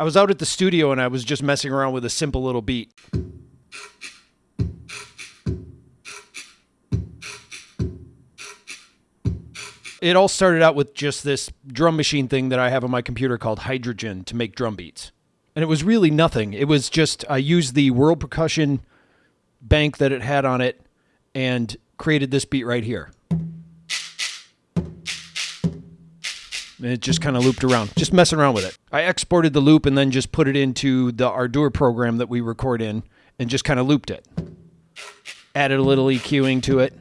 I was out at the studio and I was just messing around with a simple little beat. It all started out with just this drum machine thing that I have on my computer called Hydrogen to make drum beats. And it was really nothing. It was just, I used the World Percussion bank that it had on it and created this beat right here. And it just kind of looped around, just messing around with it. I exported the loop and then just put it into the Ardour program that we record in and just kind of looped it. Added a little EQing to it.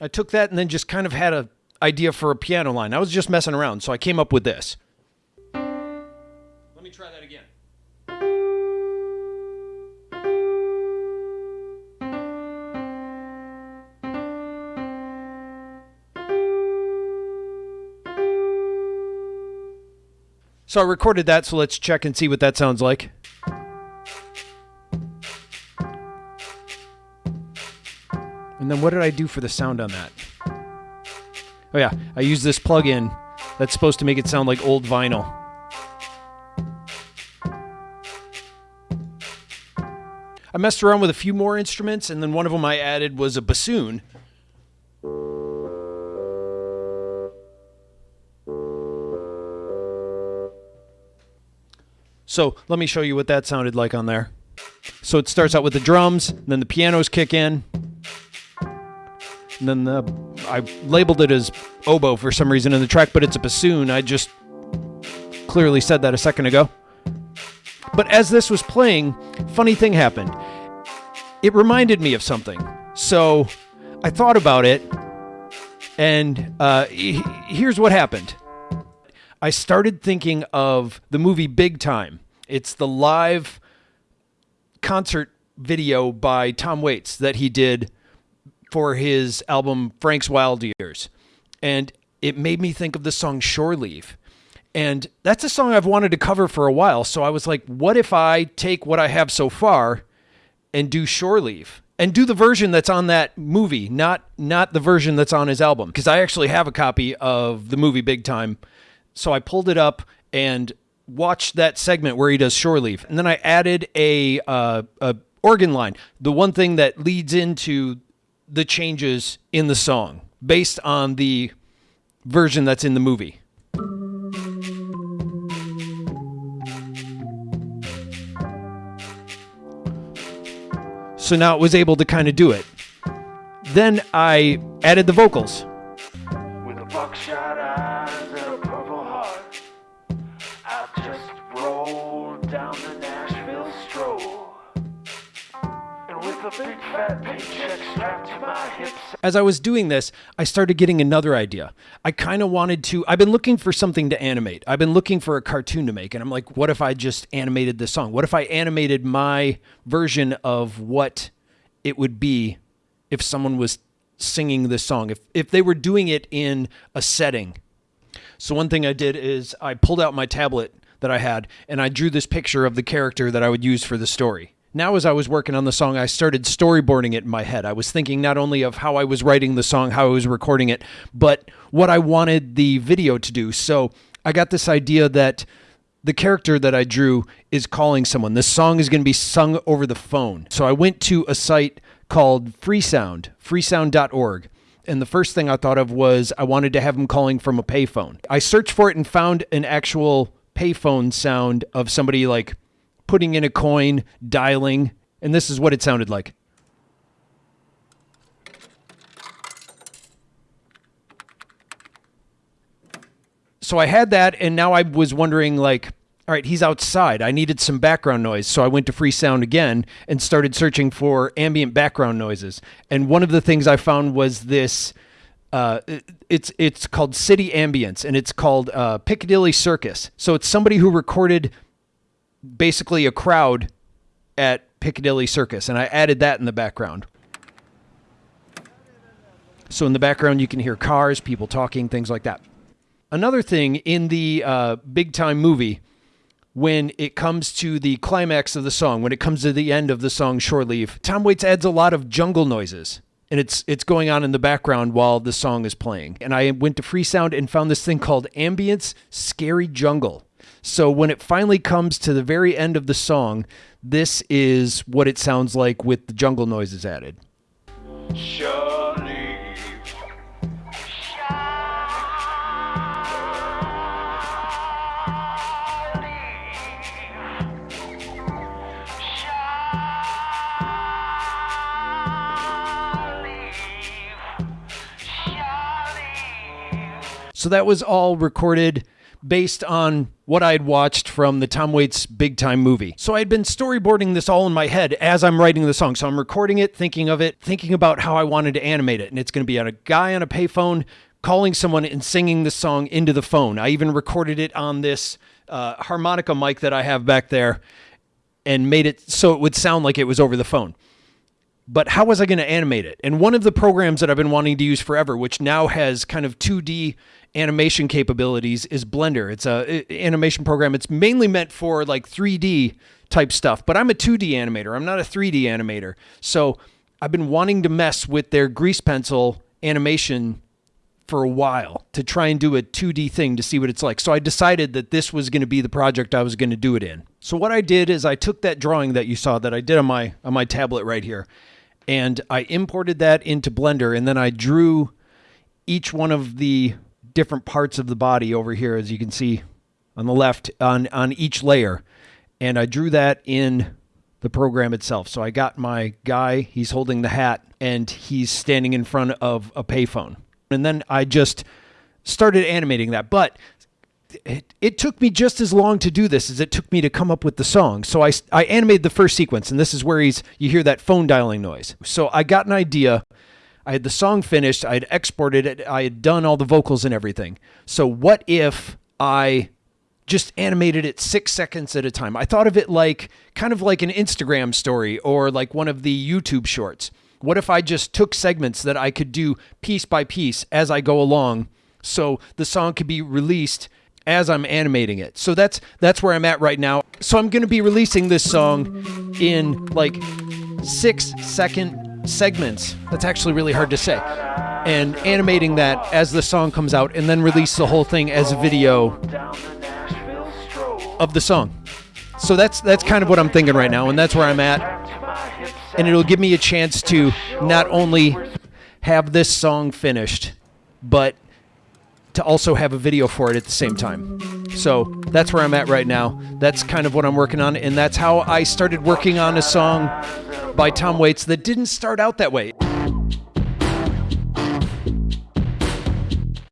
I took that and then just kind of had an idea for a piano line. I was just messing around, so I came up with this. So I recorded that, so let's check and see what that sounds like. And then what did I do for the sound on that? Oh yeah, I used this plugin that's supposed to make it sound like old vinyl. I messed around with a few more instruments, and then one of them I added was a bassoon. So let me show you what that sounded like on there. So it starts out with the drums, then the pianos kick in, and then the I labeled it as oboe for some reason in the track, but it's a bassoon. I just clearly said that a second ago. But as this was playing, funny thing happened. It reminded me of something. So I thought about it, and uh, here's what happened. I started thinking of the movie Big Time. It's the live concert video by Tom Waits that he did for his album Frank's Wild Years. And it made me think of the song Shore Leave. And that's a song I've wanted to cover for a while. So I was like, what if I take what I have so far and do Shore Leave? And do the version that's on that movie, not not the version that's on his album. Because I actually have a copy of the movie Big Time. So I pulled it up and watched that segment where he does Shore Leave. And then I added a, uh, a organ line, the one thing that leads into the changes in the song based on the version that's in the movie. So now it was able to kind of do it. Then I added the vocals. As I was doing this, I started getting another idea. I kind of wanted to, I've been looking for something to animate. I've been looking for a cartoon to make. And I'm like, what if I just animated this song? What if I animated my version of what it would be if someone was singing this song? If, if they were doing it in a setting. So one thing I did is I pulled out my tablet that I had and I drew this picture of the character that I would use for the story now as I was working on the song, I started storyboarding it in my head. I was thinking not only of how I was writing the song, how I was recording it, but what I wanted the video to do. So I got this idea that the character that I drew is calling someone. This song is going to be sung over the phone. So I went to a site called Freesound, freesound.org. And the first thing I thought of was I wanted to have him calling from a payphone. I searched for it and found an actual payphone sound of somebody like putting in a coin, dialing, and this is what it sounded like. So I had that, and now I was wondering, like, all right, he's outside. I needed some background noise. So I went to Freesound again and started searching for ambient background noises. And one of the things I found was this. Uh, it's it's called City Ambience, and it's called uh, Piccadilly Circus. So it's somebody who recorded basically a crowd at Piccadilly Circus, and I added that in the background. So in the background, you can hear cars, people talking, things like that. Another thing in the uh, big time movie, when it comes to the climax of the song, when it comes to the end of the song Shore Leave, Tom Waits adds a lot of jungle noises. and it's it's going on in the background while the song is playing. And I went to Freesound and found this thing called Ambience Scary Jungle. So when it finally comes to the very end of the song, this is what it sounds like with the jungle noises added. Surely. So that was all recorded based on what I had watched from the Tom Waits Big Time movie. So I had been storyboarding this all in my head as I'm writing the song. So I'm recording it, thinking of it, thinking about how I wanted to animate it. And it's going to be on a guy on a payphone calling someone and singing the song into the phone. I even recorded it on this uh, harmonica mic that I have back there and made it so it would sound like it was over the phone but how was I going to animate it? And one of the programs that I've been wanting to use forever, which now has kind of 2D animation capabilities, is Blender. It's a animation program. It's mainly meant for like 3D type stuff, but I'm a 2D animator. I'm not a 3D animator. So I've been wanting to mess with their grease pencil animation for a while to try and do a 2D thing to see what it's like. So I decided that this was going to be the project I was going to do it in. So what I did is I took that drawing that you saw that I did on my on my tablet right here and I imported that into Blender and then I drew each one of the different parts of the body over here as you can see on the left on on each layer and I drew that in the program itself. So I got my guy, he's holding the hat and he's standing in front of a payphone. And then I just started animating that. But it, it took me just as long to do this as it took me to come up with the song. So I, I animated the first sequence, and this is where he's you hear that phone dialing noise. So I got an idea. I had the song finished. I had exported it. I had done all the vocals and everything. So what if I just animated it six seconds at a time? I thought of it like kind of like an Instagram story or like one of the YouTube shorts. What if I just took segments that I could do piece by piece as I go along so the song could be released as I'm animating it. So that's that's where I'm at right now. So I'm going to be releasing this song in like 6 second segments. That's actually really hard to say. And animating that as the song comes out and then release the whole thing as a video of the song. So that's that's kind of what I'm thinking right now and that's where I'm at. And it'll give me a chance to not only have this song finished, but to also have a video for it at the same time. So that's where I'm at right now. That's kind of what I'm working on, and that's how I started working on a song by Tom Waits that didn't start out that way.